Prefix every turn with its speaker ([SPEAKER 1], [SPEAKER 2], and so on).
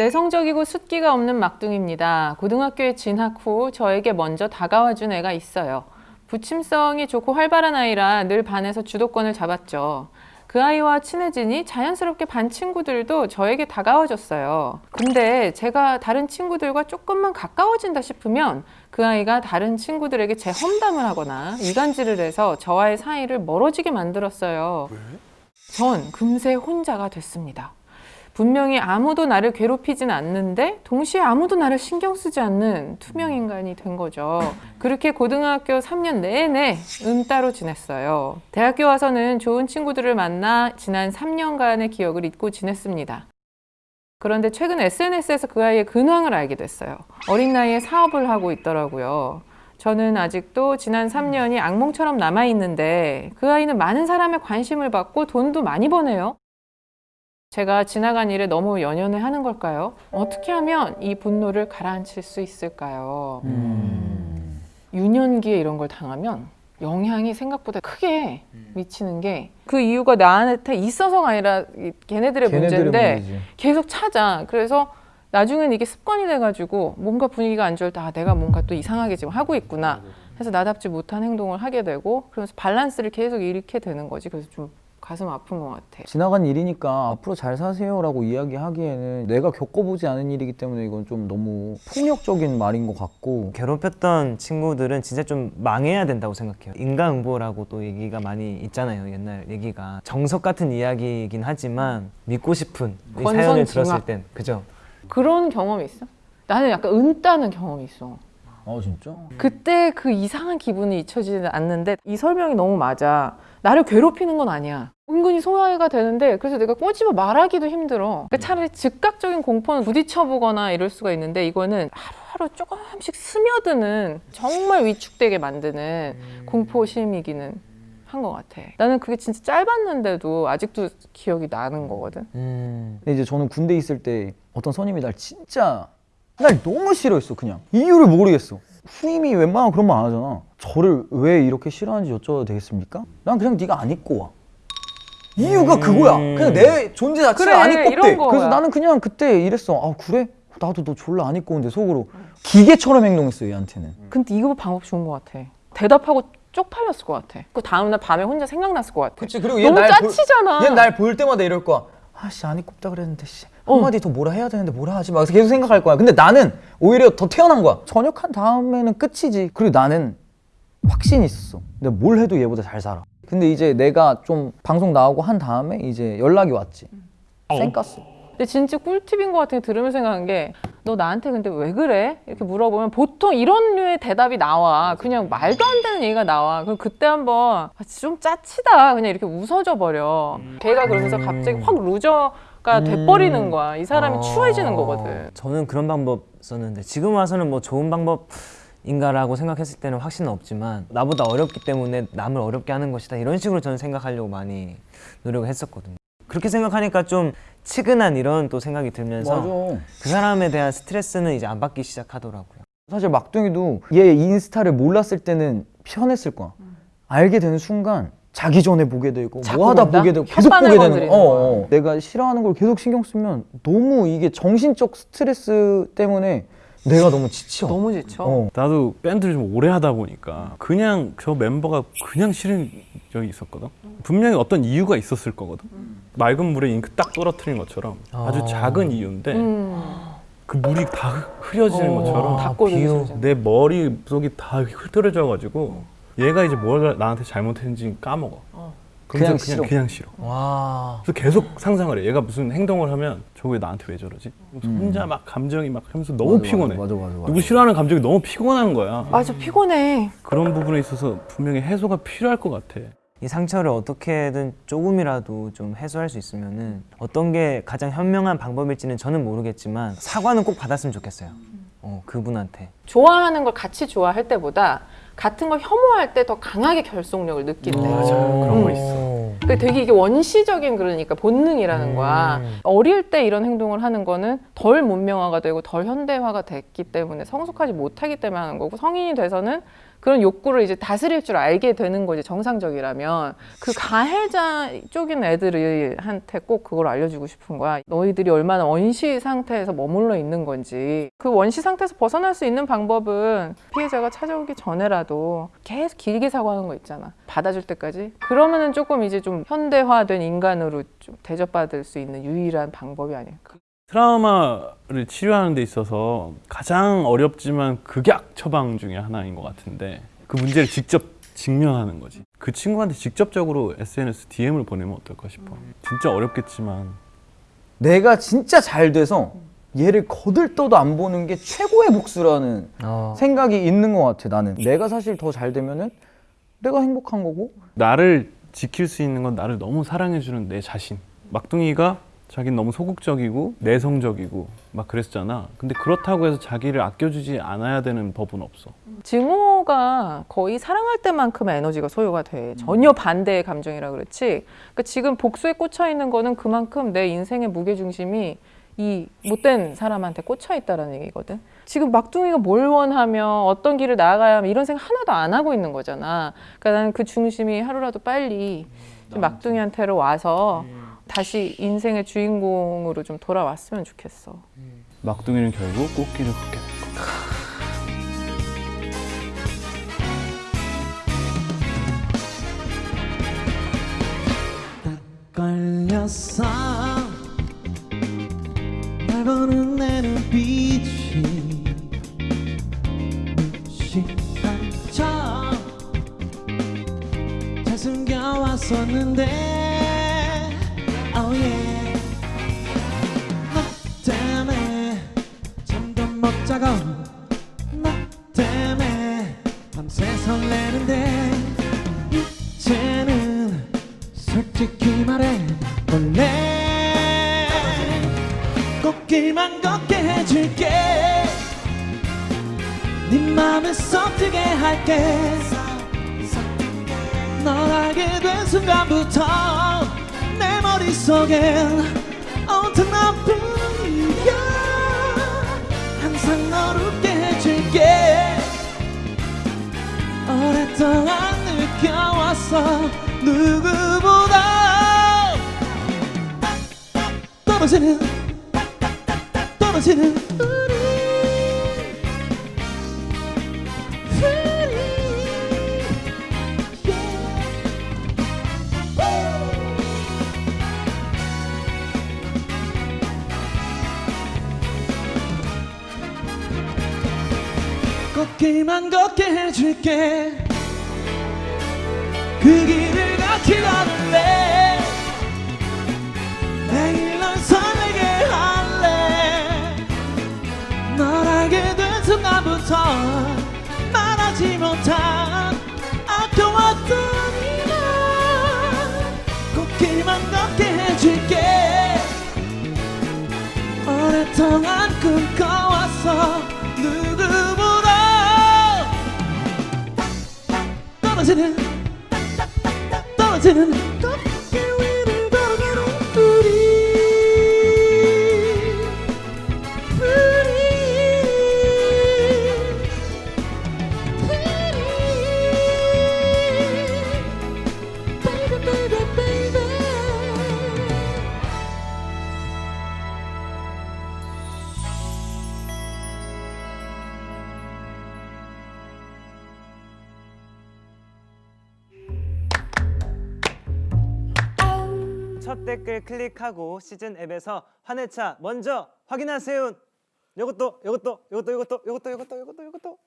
[SPEAKER 1] 내성적이고 숫기가 없는 막둥입니다. 고등학교에 진학 후 저에게 먼저 다가와준 애가 있어요. 부침성이 좋고 활발한 아이라 늘 반에서 주도권을 잡았죠. 그 아이와 친해지니 자연스럽게 반 친구들도 저에게 다가와줬어요. 근데 제가 다른 친구들과 조금만 가까워진다 싶으면 그 아이가 다른 친구들에게 제 험담을 하거나 이간질을 해서 저와의 사이를 멀어지게 만들었어요. 전 금세 혼자가 됐습니다. 분명히 아무도 나를 괴롭히진 않는데 동시에 아무도 나를 신경 쓰지 않는 투명 인간이 된 거죠. 그렇게 고등학교 3년 내내 은따로 지냈어요. 대학교 와서는 좋은 친구들을 만나 지난 3년간의 기억을 잊고 지냈습니다. 그런데 최근 SNS에서 그 아이의 근황을 알게 됐어요. 어린 나이에 사업을 하고 있더라고요. 저는 아직도 지난 3년이 악몽처럼 남아있는데 그 아이는 많은 사람의 관심을 받고 돈도 많이 버네요. 제가 지나간 일에 너무 연연해 하는 걸까요? 어떻게 하면 이 분노를 가라앉힐 수 있을까요? 유년기에 이런 걸 당하면 영향이 생각보다 크게 미치는 게 그 이유가 나한테 있어서가 아니라 이 걔네들의 문제인데
[SPEAKER 2] 문제지.
[SPEAKER 1] 계속 찾아. 그래서 나중엔 이게 습관이 돼가지고 뭔가 분위기가 안 좋을 때 아, 내가 뭔가 또 이상하게 지금 하고 있구나. 해서 나답지 못한 행동을 하게 되고 그러면서 밸런스를 계속 잃게 되는 거지. 그래서 좀 가슴 아픈 것 같아.
[SPEAKER 2] 지나간 일이니까 앞으로 잘 사세요 라고 이야기하기에는 내가 겪어보지 않은 일이기 때문에 이건 좀 너무 폭력적인 말인 것 같고
[SPEAKER 3] 괴롭혔던 친구들은 진짜 좀 망해야 된다고 생각해요. 인과응보라고 또 얘기가 많이 있잖아요. 옛날 얘기가 정석 같은 이야기이긴 하지만 믿고 싶은 이 사연을. 들었을 땐 그죠?
[SPEAKER 1] 그런 경험이 있어? 나는 약간 은 따는 경험이 있어.
[SPEAKER 2] 아 진짜?
[SPEAKER 1] 그때 그 이상한 기분이 잊혀지지 않는데 이 설명이 너무 맞아. 나를 괴롭히는 건 아니야. 은근히 소화가 되는데 그래서 내가 꼬집어 말하기도 힘들어. 그러니까 차라리 즉각적인 공포는 부딪혀보거나 이럴 수가 있는데 이거는 하루하루 조금씩 스며드는 정말 위축되게 만드는 공포심이기는 한 것 같아. 나는 그게 진짜 짧았는데도 아직도 기억이 나는 거거든.
[SPEAKER 3] 음.
[SPEAKER 2] 근데 이제 저는 군대 있을 때 어떤 선임이 날 진짜 날 너무 싫어했어 그냥 이유를 모르겠어 후임이 웬만하면 그런 말 안 하잖아 저를 왜 이렇게 싫어하는지 여쭤봐도 되겠습니까? 난 그냥 네가 안 입고 와 이유가 그거야 그냥 내 존재 자체가
[SPEAKER 1] 그래,
[SPEAKER 2] 안 입고 대. 그래서 나는 그냥 그때 이랬어 아 그래? 나도 너 졸라 안 입고 오는데 속으로 기계처럼 행동했어 얘한테는
[SPEAKER 1] 근데 이거 방법 좋은 것 같아. 대답하고 쪽팔렸을 것 같아. 그 다음날 밤에 혼자 생각났을 것 같아.
[SPEAKER 2] 그치 그리고
[SPEAKER 1] 너무 짜치잖아.
[SPEAKER 2] 얘날 볼 때마다 이럴 거야 아씨 안 입고 없다 그랬는데 씨
[SPEAKER 1] 어.
[SPEAKER 2] 한마디 더 뭐라 해야 되는데 뭐라 하지 막 계속 생각할 거야 근데 나는 오히려 더 태어난 거야 전역한 다음에는 끝이지 그리고 나는 확신이 있었어 내가 뭘 해도 얘보다 잘 살아 근데 이제 내가 좀 방송 나오고 한 다음에 이제 연락이 왔지 쌩깠어
[SPEAKER 1] 근데 진짜 꿀팁인 것 같은 게 들으면서 생각한 게 너 나한테 근데 왜 그래? 이렇게 물어보면 보통 이런 류의 대답이 나와. 그냥 말도 안 되는 얘기가 나와. 그럼 그때 한번 아, 좀 짜치다. 그냥 이렇게 웃어져 버려. 걔가 그러면서 갑자기 확 루저 가 돼버리는 거야. 이 사람이
[SPEAKER 3] 어,
[SPEAKER 1] 추해지는 거거든.
[SPEAKER 3] 저는 그런 방법 썼는데 지금 와서는 뭐 좋은 방법 인가라고 생각했을 때는 확신은 없지만 나보다 어렵기 때문에 남을 어렵게 하는 것이다 이런 식으로 저는 생각하려고 많이 노력을 했었거든요. 그렇게 생각하니까 좀 치근한 이런 또 생각이 들면서
[SPEAKER 2] 맞아
[SPEAKER 3] 그 사람에 대한 스트레스는 이제 안 받기 시작하더라고요.
[SPEAKER 2] 사실 막둥이도 얘 인스타를 몰랐을 때는 편했을 거야 알게 되는 순간 자기 전에 보게 되고 뭐 하다
[SPEAKER 1] 본다?
[SPEAKER 2] 보게 되고 계속 보게 되는 거야 어. 어. 내가 싫어하는 걸 계속 신경 쓰면 너무 이게 정신적 스트레스 때문에 내가 너무 지쳐
[SPEAKER 1] 너무 지쳐.
[SPEAKER 2] 어.
[SPEAKER 4] 나도 밴드를 좀 오래 하다 보니까 그냥 저 멤버가 그냥 싫은 적이 있었거든. 분명히 어떤 이유가 있었을 거거든. 맑은 물에 잉크 딱 떨어뜨린 것처럼 아주
[SPEAKER 3] 아.
[SPEAKER 4] 작은 이유인데
[SPEAKER 1] 음.
[SPEAKER 4] 그 물이 다 흐- 흐려지는
[SPEAKER 1] 어,
[SPEAKER 4] 것처럼 내 머릿속이 다 흐트러져 가지고 얘가 이제 뭘 나한테 잘못했는지 까먹어.
[SPEAKER 1] 어.
[SPEAKER 4] 그냥
[SPEAKER 2] 그냥
[SPEAKER 4] 그냥
[SPEAKER 2] 싫어.
[SPEAKER 4] 그냥 싫어.
[SPEAKER 3] 와.
[SPEAKER 4] 그래서 계속 상상을 해. 얘가 무슨 행동을 하면 왜 나한테 왜 저러지? 혼자 막 감정이 막 하면서 너무
[SPEAKER 2] 맞아,
[SPEAKER 4] 피곤해.
[SPEAKER 2] 맞아 맞아 맞아
[SPEAKER 4] 누구 싫어하는 감정이 너무 피곤한 거야.
[SPEAKER 1] 맞아 피곤해.
[SPEAKER 4] 그런 부분에 있어서 분명히 해소가 필요할 것 같아.
[SPEAKER 3] 이 상처를 어떻게든 조금이라도 좀 해소할 수 있으면은 어떤 게 가장 현명한 방법일지는 저는 모르겠지만 사과는 꼭 받았으면 좋겠어요. 어, 그분한테.
[SPEAKER 1] 좋아하는 걸 같이 좋아할 때보다 같은 걸 혐오할 때 더 강하게 결속력을 느낀대.
[SPEAKER 4] 맞아. 그런 거 있어.
[SPEAKER 1] 그 되게 이게 원시적인 그러니까 본능이라는 거야.
[SPEAKER 3] 음.
[SPEAKER 1] 어릴 때 이런 행동을 하는 거는 덜 문명화가 되고 덜 현대화가 됐기 때문에 성숙하지 못하기 때문에 하는 거고 성인이 돼서는 그런 욕구를 이제 다스릴 줄 알게 되는 거지 정상적이라면 그 가해자 쪽인 애들한테 꼭 그걸 알려주고 싶은 거야 너희들이 얼마나 원시 상태에서 머물러 있는 건지 그 원시 상태에서 벗어날 수 있는 방법은 피해자가 찾아오기 전에라도 계속 길게 사과하는 거 있잖아 받아줄 때까지 그러면은 조금 이제 좀 현대화된 인간으로 좀 대접받을 수 있는 유일한 방법이 아닐까
[SPEAKER 4] 트라우마를 치료하는 데 있어서 가장 어렵지만 극약 처방 중에 하나인 것 같은데 그 문제를 직접 직면하는 거지. 그 친구한테 직접적으로 SNS DM을 보내면 어떨까 싶어. 진짜 어렵겠지만
[SPEAKER 2] 내가 진짜 잘 돼서 얘를 거들떠도 안 보는 게 최고의 복수라는
[SPEAKER 3] 어.
[SPEAKER 2] 생각이 있는 것 같아 나는 내가 사실 더 잘 되면은 내가 행복한 거고
[SPEAKER 4] 나를 지킬 수 있는 건 나를 너무 사랑해주는 내 자신. 막둥이가 자기는 너무 소극적이고 내성적이고 막 그랬잖아. 근데 그렇다고 해서 자기를 아껴주지 않아야 되는 법은 없어.
[SPEAKER 1] 증오가 거의 사랑할 때만큼 에너지가 소요가 돼. 전혀 반대의 감정이라 그렇지. 그러니까 지금 복수에 꽂혀 있는 거는 그만큼 내 인생의 무게 중심이 이 못된 사람한테 꽂혀 있다라는 얘기거든. 지금 막둥이가 뭘 원하며 어떤 길을 나아가야 하며 이런 생각 하나도 안 하고 있는 거잖아. 그러니까 나는 그 중심이 하루라도 빨리 좀 막둥이한테로 와서 다시 인생의 주인공으로 좀 돌아왔으면 좋겠어.
[SPEAKER 4] 막둥이는 결국 꽃길을 걷게 될 거다.
[SPEAKER 5] 걸렸어 날 보는 내눈 길만 걷게 해줄게. 네 맘에 썩뜨게 할게. 널 알게 된 순간부터 내 머릿속엔 온통 너뿐이야. 항상 널 웃게 해줄게. 오랫동안 느껴왔어. 누구보다. 떨어지는 떨어지는 우리 꽃길만 걷게 해줄게. 그 길을 같이 걸을래 순간부터 말하지 못한 아껴왔던 이날 꽃길만 걷게 해줄게. 오랫동안 꿈꿔왔어. 누구보다. 떨어지는 떨어지는
[SPEAKER 3] 첫 댓글 클릭하고 시즌 앱에서 환해차 먼저 확인하세요. 요것도 요것도 요것도 요것도 요것도 요것도